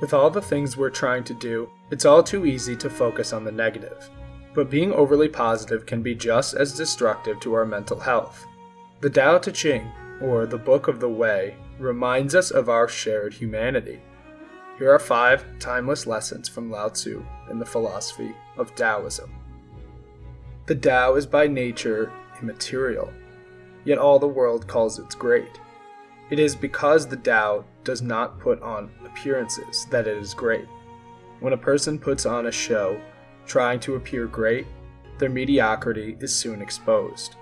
With all the things we're trying to do, it's all too easy to focus on the negative. But being overly positive can be just as destructive to our mental health. The Tao Te Ching, or the Book of the Way, reminds us of our shared humanity. Here are five timeless lessons from Lao Tzu in the philosophy of Taoism. The Tao is by nature immaterial, yet all the world calls it great. It is because the Tao does not put on appearances that it is great. When a person puts on a show, trying to appear great, their mediocrity is soon exposed.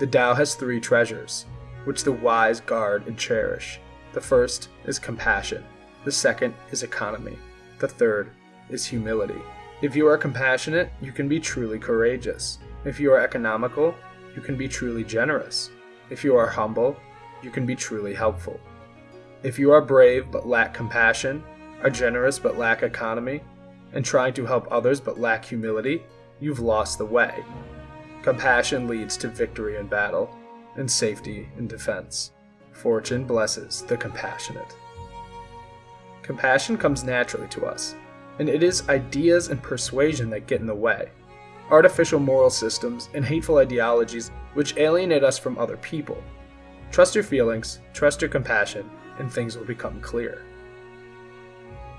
The Tao has three treasures, which the wise guard and cherish. The first is compassion, the second is economy, the third is humility. If you are compassionate, you can be truly courageous. If you are economical, you can be truly generous. If you are humble, you can be truly helpful. If you are brave but lack compassion, are generous but lack economy, and trying to help others but lack humility, you've lost the way. Compassion leads to victory in battle, and safety in defense. Fortune blesses the compassionate. Compassion comes naturally to us, and it is ideas and persuasion that get in the way. Artificial moral systems and hateful ideologies which alienate us from other people. Trust your feelings, trust your compassion, and things will become clear.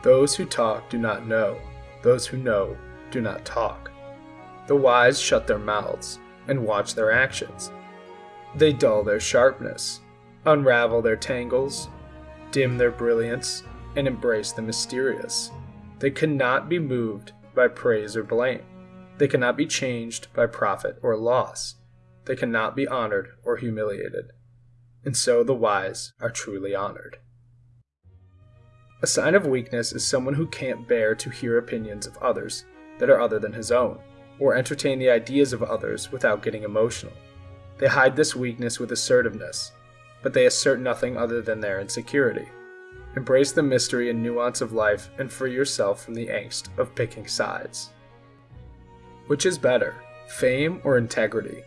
Those who talk do not know, those who know do not talk. The wise shut their mouths and watch their actions. They dull their sharpness, unravel their tangles, dim their brilliance, and embrace the mysterious. They cannot be moved by praise or blame. They cannot be changed by profit or loss. They cannot be honored or humiliated. And so the wise are truly honored. A sign of weakness is someone who can't bear to hear opinions of others that are other than his own, or entertain the ideas of others without getting emotional. They hide this weakness with assertiveness, but they assert nothing other than their insecurity. Embrace the mystery and nuance of life and free yourself from the angst of picking sides. Which is better, fame or integrity?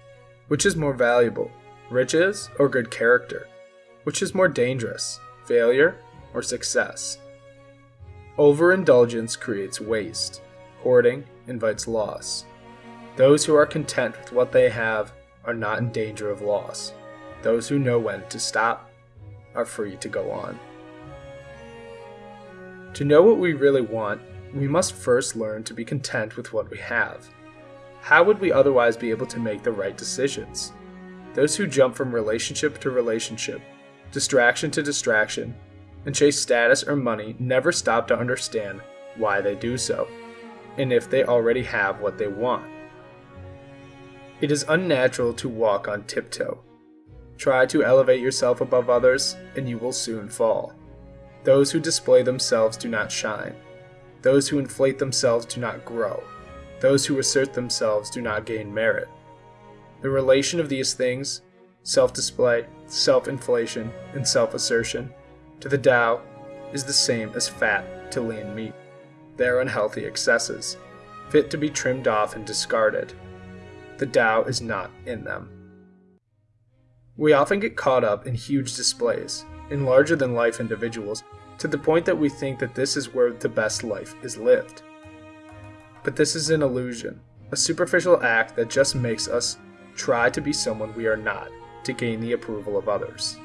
Which is more valuable, riches or good character? Which is more dangerous, failure or success? Overindulgence creates waste. Hoarding invites loss. Those who are content with what they have are not in danger of loss. Those who know when to stop are free to go on. To know what we really want, we must first learn to be content with what we have. How would we otherwise be able to make the right decisions? Those who jump from relationship to relationship, distraction to distraction, and chase status or money never stop to understand why they do so, and if they already have what they want. It is unnatural to walk on tiptoe. Try to elevate yourself above others, and you will soon fall. Those who display themselves do not shine. Those who inflate themselves do not grow. Those who assert themselves do not gain merit. The relation of these things, self display, self inflation, and self assertion, to the Tao is the same as fat to lean meat. They are unhealthy excesses, fit to be trimmed off and discarded. The Tao is not in them. We often get caught up in huge displays, in larger than life individuals, to the point that we think that this is where the best life is lived. But this is an illusion, a superficial act that just makes us try to be someone we are not to gain the approval of others.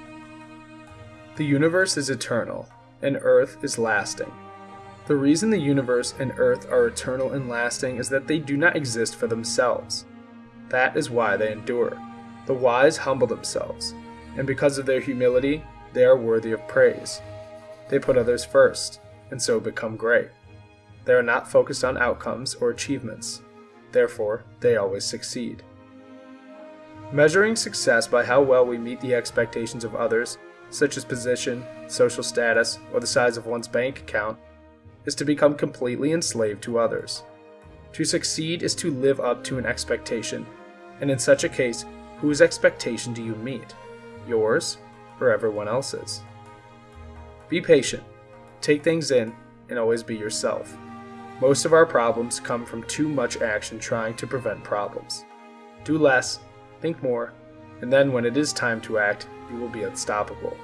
The universe is eternal, and Earth is lasting. The reason the universe and Earth are eternal and lasting is that they do not exist for themselves. That is why they endure. The wise humble themselves, and because of their humility, they are worthy of praise. They put others first, and so become great. They are not focused on outcomes or achievements, therefore, they always succeed. Measuring success by how well we meet the expectations of others, such as position, social status, or the size of one's bank account, is to become completely enslaved to others. To succeed is to live up to an expectation, and in such a case, whose expectation do you meet? Yours or everyone else's? Be patient, take things in, and always be yourself. Most of our problems come from too much action trying to prevent problems. Do less, think more, and then when it is time to act, you will be unstoppable.